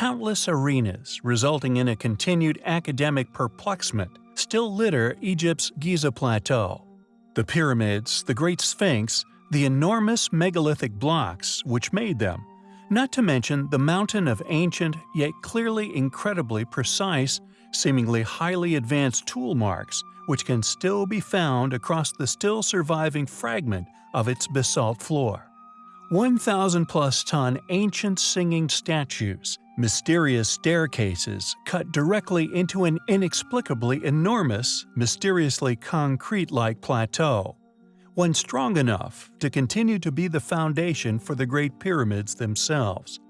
countless arenas resulting in a continued academic perplexment still litter Egypt's Giza Plateau. The pyramids, the Great Sphinx, the enormous megalithic blocks which made them, not to mention the mountain of ancient yet clearly incredibly precise, seemingly highly advanced tool marks which can still be found across the still surviving fragment of its basalt floor. 1,000 plus ton ancient singing statues, mysterious staircases cut directly into an inexplicably enormous, mysteriously concrete-like plateau, one strong enough to continue to be the foundation for the Great Pyramids themselves.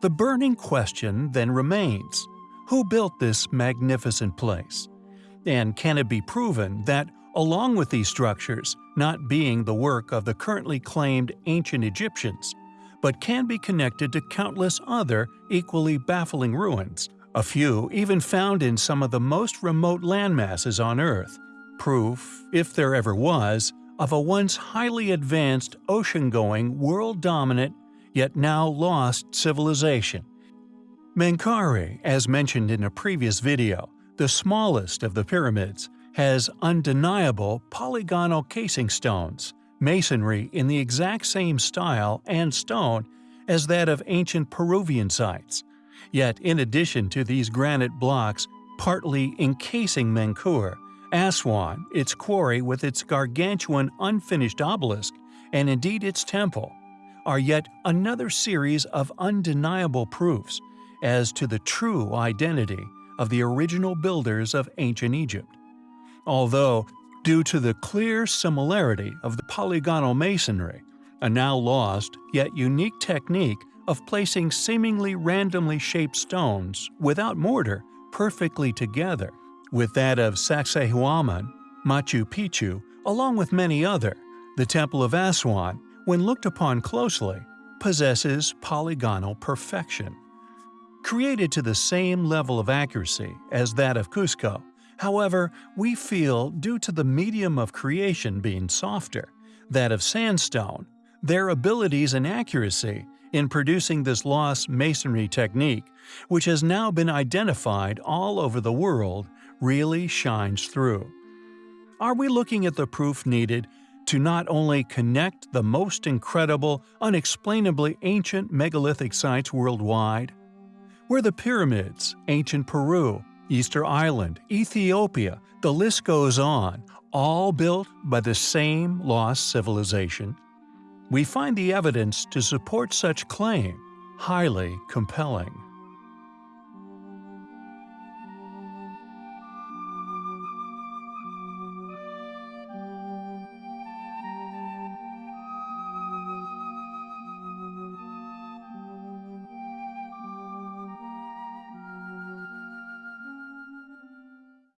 The burning question then remains, who built this magnificent place? And can it be proven that, along with these structures, not being the work of the currently claimed ancient Egyptians, but can be connected to countless other equally baffling ruins, a few even found in some of the most remote landmasses on Earth, proof, if there ever was, of a once highly advanced ocean-going, world-dominant yet now lost civilization. Menkaure, as mentioned in a previous video, the smallest of the pyramids, has undeniable polygonal casing stones, masonry in the exact same style and stone as that of ancient Peruvian sites. Yet in addition to these granite blocks partly encasing Menkaure, Aswan, its quarry with its gargantuan unfinished obelisk, and indeed its temple, are yet another series of undeniable proofs as to the true identity of the original builders of ancient Egypt. Although, due to the clear similarity of the polygonal masonry, a now lost yet unique technique of placing seemingly randomly shaped stones without mortar perfectly together, with that of Sacsayhuaman, Machu Picchu, along with many other, the Temple of Aswan, when looked upon closely, possesses polygonal perfection. Created to the same level of accuracy as that of Cusco, however, we feel due to the medium of creation being softer, that of sandstone, their abilities and accuracy in producing this lost masonry technique, which has now been identified all over the world, really shines through. Are we looking at the proof needed to not only connect the most incredible, unexplainably ancient megalithic sites worldwide, where the pyramids, ancient Peru, Easter Island, Ethiopia, the list goes on, all built by the same lost civilization, we find the evidence to support such claim. Highly compelling.